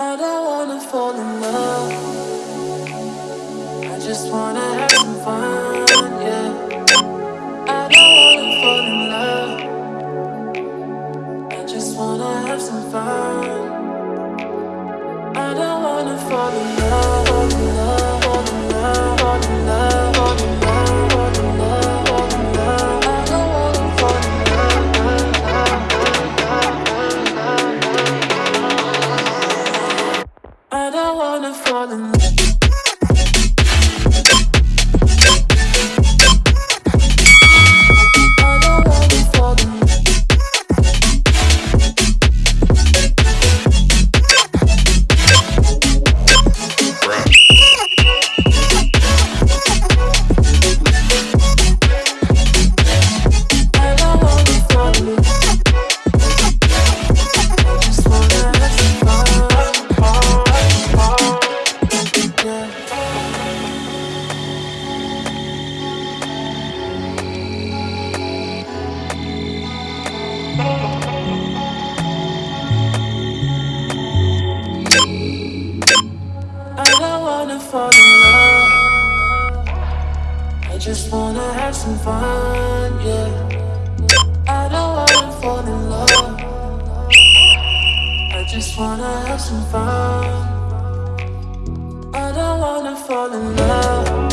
I don't wanna fall in love. I just wanna. I just wanna have some fun, yeah. I don't wanna fall in love. I just wanna have some fun. I don't wanna fall in love.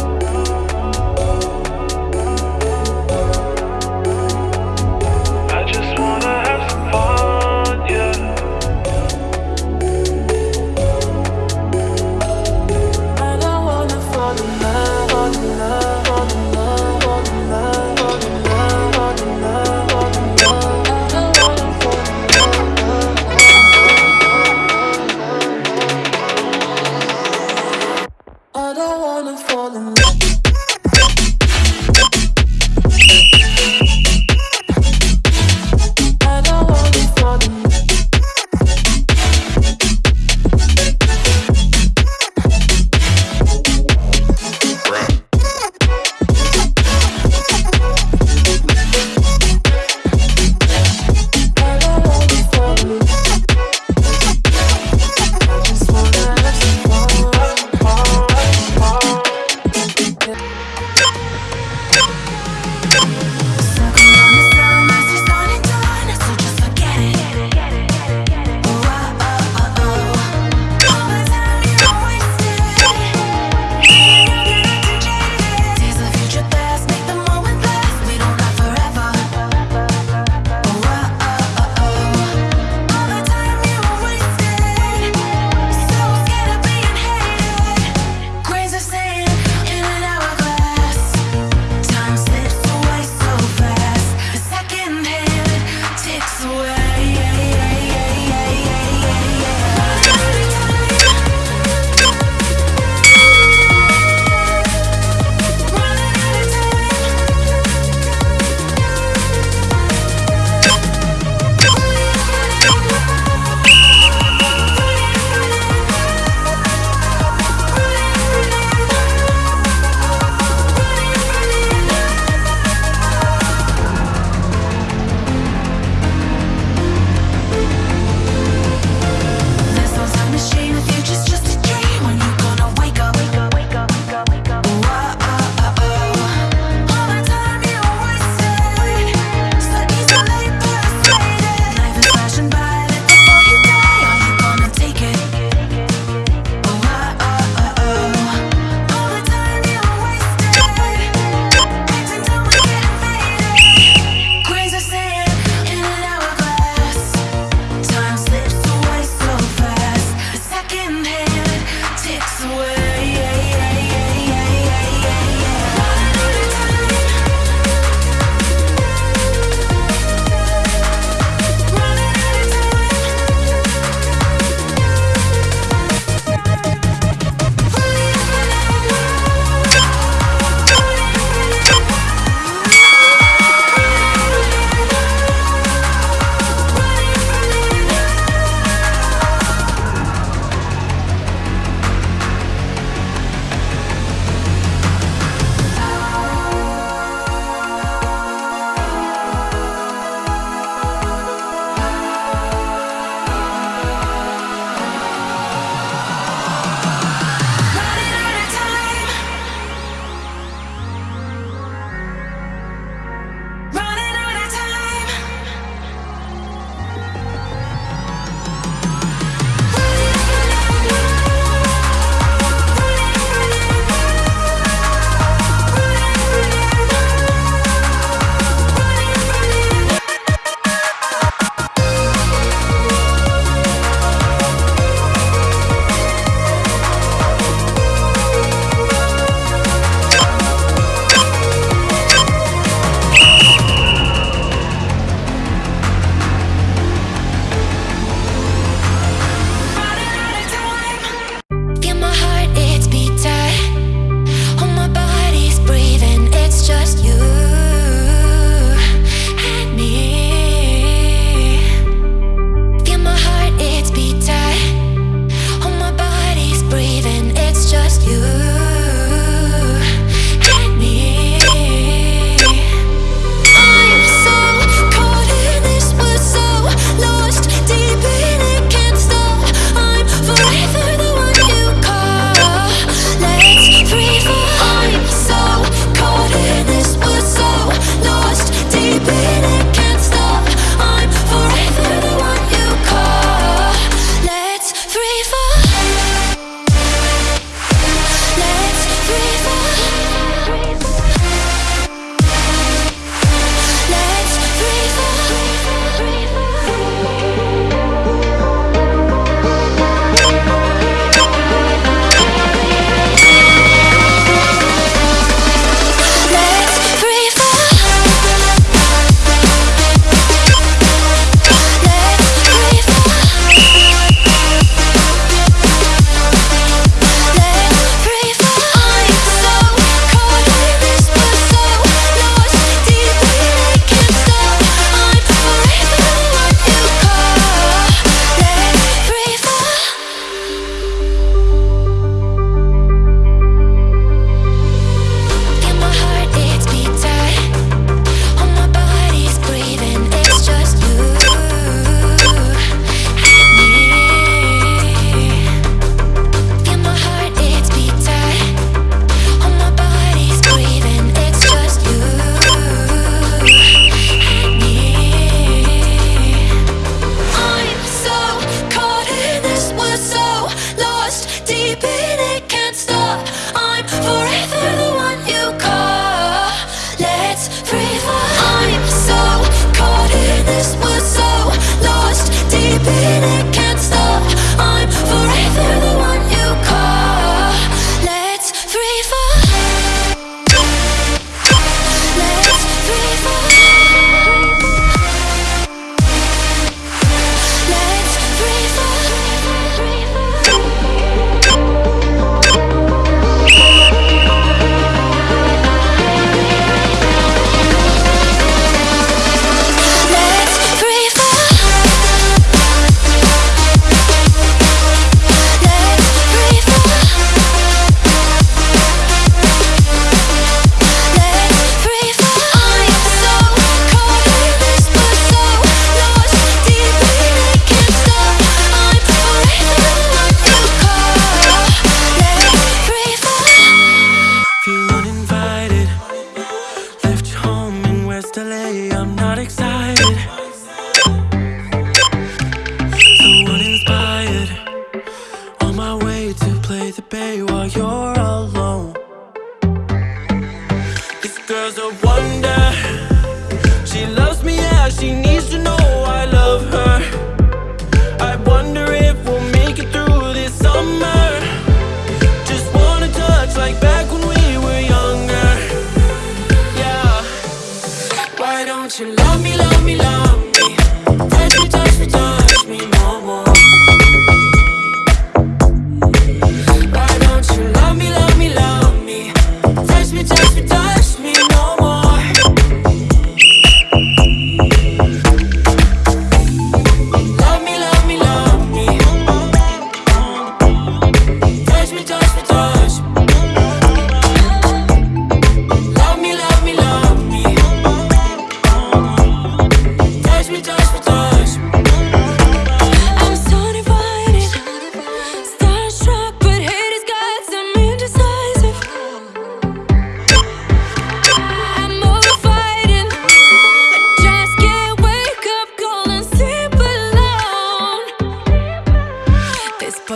yesterday. I'm not excited.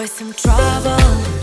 Some trouble.